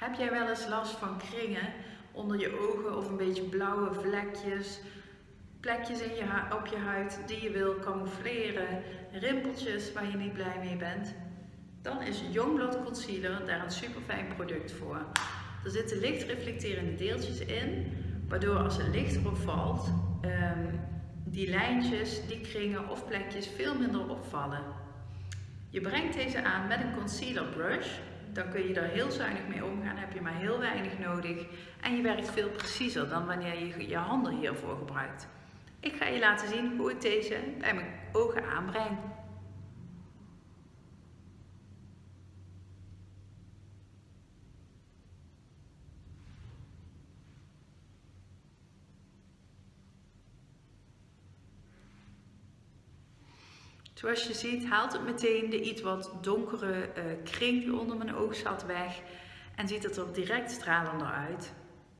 Heb jij wel eens last van kringen onder je ogen of een beetje blauwe vlekjes, plekjes in je op je huid die je wil camoufleren, rimpeltjes waar je niet blij mee bent? Dan is Youngblood Concealer daar een super fijn product voor. Er zitten licht reflecterende deeltjes in, waardoor als het licht erop valt, ehm, die lijntjes, die kringen of plekjes veel minder opvallen. Je brengt deze aan met een concealer brush. Dan kun je er heel zuinig mee omgaan, heb je maar heel weinig nodig. En je werkt veel preciezer dan wanneer je je handen hiervoor gebruikt. Ik ga je laten zien hoe ik deze bij mijn ogen aanbreng. Zoals je ziet haalt het meteen de iets wat donkere uh, kring die onder mijn oog zat weg en ziet het er direct stralender uit.